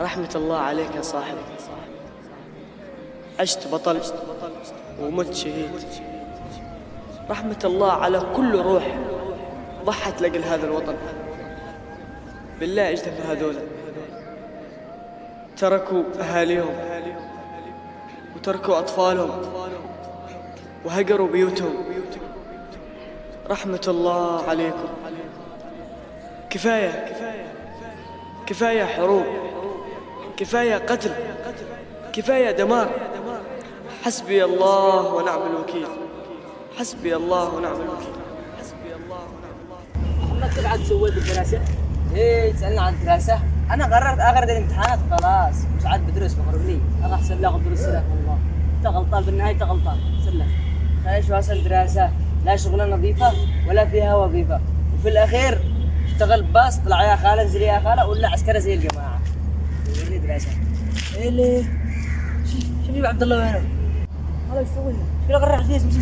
رحمة الله عليك يا صاحبي. عشت بطل ومت شهيد. رحمة الله على كل روح ضحت لأجل هذا الوطن. بالله اجتمع هذولا تركوا أهاليهم وتركوا أطفالهم وهجروا بيوتهم. رحمة الله عليكم. كفاية. كفاية حروب. كفاية قتل كفاية دمار. حسبي الله ونعم الوكيل. حسبي الله ونعم الوكيل. حسبي الله ونعم انك تبعد سويت الدراسة؟ إيه تسألنا عن الدراسة؟ أنا قررت اغرد الامتحانات خلاص. مش عاد بدرس بخرج لي. أنا أحسن لا بدرس لك والله. أنت غلطان بالنهاية أنت غلطان. سلك خليش واصل دراسة. لا شغلة نظيفة ولا فيها وظيفة. وفي الأخير اشتغل باص طلع يا خالة انزل يا خالة ولا عسكرة زي الجماعة. ليه؟ شوف شوف عبد الله وينه؟ هذا إيش لنا؟ كذا غرع فيه مشي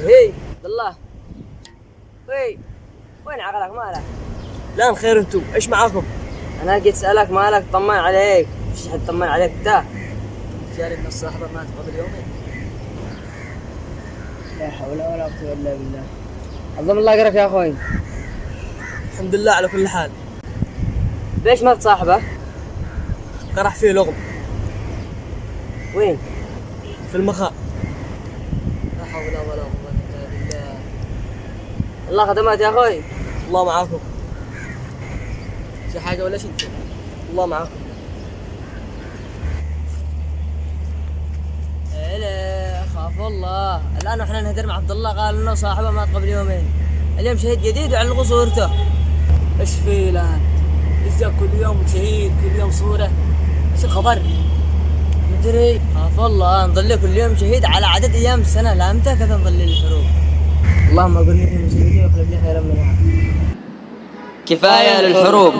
هي عبد الله وي وين عقلك مالك؟ لا الخير أنتم إيش معاكم؟ أنا جيت أسألك مالك طمن عليك مش حد طمن عليك انت جاري من الصاحبة مات قبل يومين لا حول ولا قوة إلا بالله. عظم الله اجرك يا أخوي. الحمد لله على كل حال. ليش ما تصاحبه؟ قرح فيه لغم. وين؟ في المخاء. لا حول ولا قوة إلا بالله. الله خدمات يا أخوي. الله معاكم. في حاجة ولا شيء الله معاكم هلا خاف الله الآن إحنا نهدر مع عبد الله قال إنه صاحبه مات قبل يومين. اليوم شهيد جديد وعلقوا صورته إيش فيه الآن؟ إزاي كل يوم شهيد كل يوم صورة. إيش الخبر؟ مدري خاف الله نظل كل يوم شهيد على عدد أيام السنة. لا متى كذا نظل الحروب؟ اللهم لي من شهيدي واخلف لي خيرا منها كفاية للحروب.